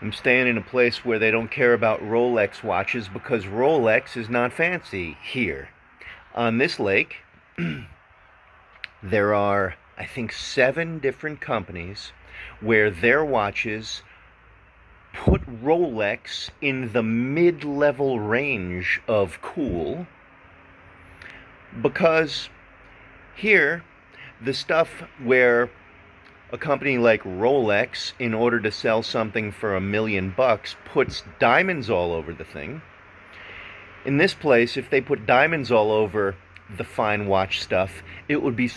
I'm staying in a place where they don't care about Rolex watches because Rolex is not fancy here. On this lake, there are, I think, seven different companies where their watches put Rolex in the mid level range of cool because here, the stuff where a company like Rolex, in order to sell something for a million bucks, puts diamonds all over the thing. In this place, if they put diamonds all over the fine watch stuff, it would be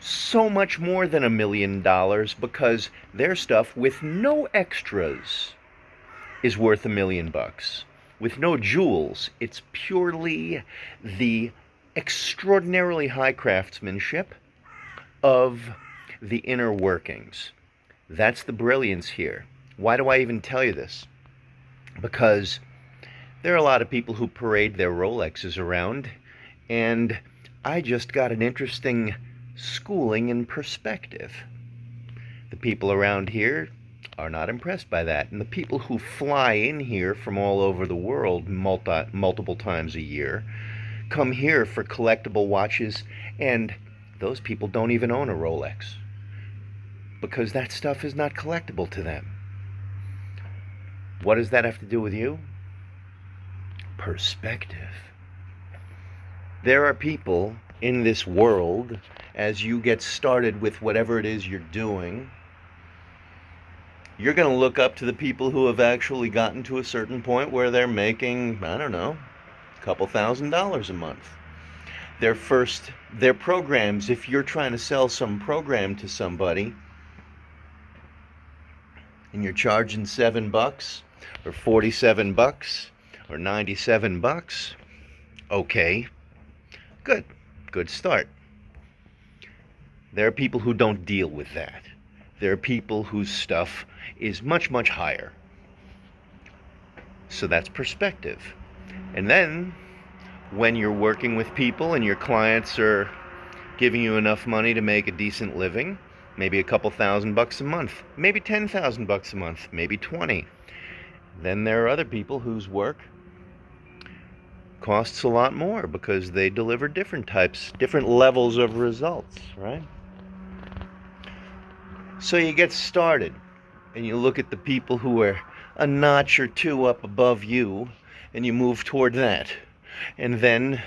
so much more than a million dollars because their stuff with no extras is worth a million bucks. With no jewels, it's purely the extraordinarily high craftsmanship of the inner workings. That's the brilliance here. Why do I even tell you this? Because there are a lot of people who parade their Rolexes around, and I just got an interesting schooling in perspective. The people around here are not impressed by that, and the people who fly in here from all over the world multi, multiple times a year come here for collectible watches, and those people don't even own a Rolex because that stuff is not collectible to them. What does that have to do with you? Perspective. There are people in this world, as you get started with whatever it is you're doing, you're going to look up to the people who have actually gotten to a certain point where they're making, I don't know, a couple thousand dollars a month. Their first, their programs, if you're trying to sell some program to somebody, and you're charging seven bucks or 47 bucks or 97 bucks, okay, good, good start. There are people who don't deal with that. There are people whose stuff is much, much higher. So that's perspective. And then when you're working with people and your clients are giving you enough money to make a decent living, maybe a couple thousand bucks a month, maybe 10,000 bucks a month, maybe 20. Then there are other people whose work costs a lot more because they deliver different types, different levels of results, right? So you get started and you look at the people who are a notch or two up above you and you move toward that. And then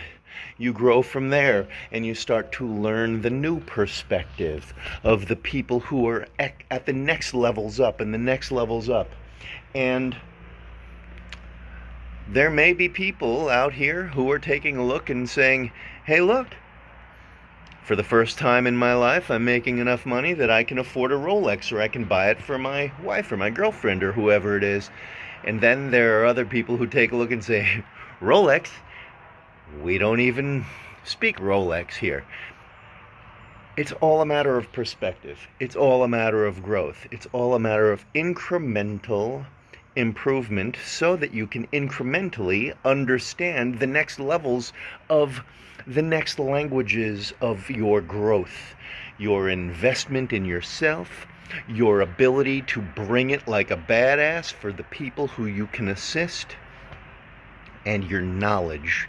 you grow from there and you start to learn the new perspective of the people who are at the next levels up and the next levels up. And there may be people out here who are taking a look and saying, hey, look, for the first time in my life, I'm making enough money that I can afford a Rolex or I can buy it for my wife or my girlfriend or whoever it is. And then there are other people who take a look and say, Rolex? We don't even speak Rolex here. It's all a matter of perspective. It's all a matter of growth. It's all a matter of incremental improvement so that you can incrementally understand the next levels of the next languages of your growth, your investment in yourself, your ability to bring it like a badass for the people who you can assist and your knowledge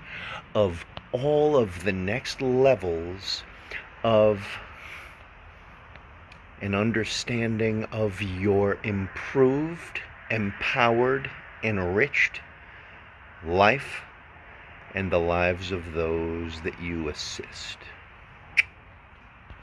of all of the next levels of an understanding of your improved, empowered, enriched life and the lives of those that you assist.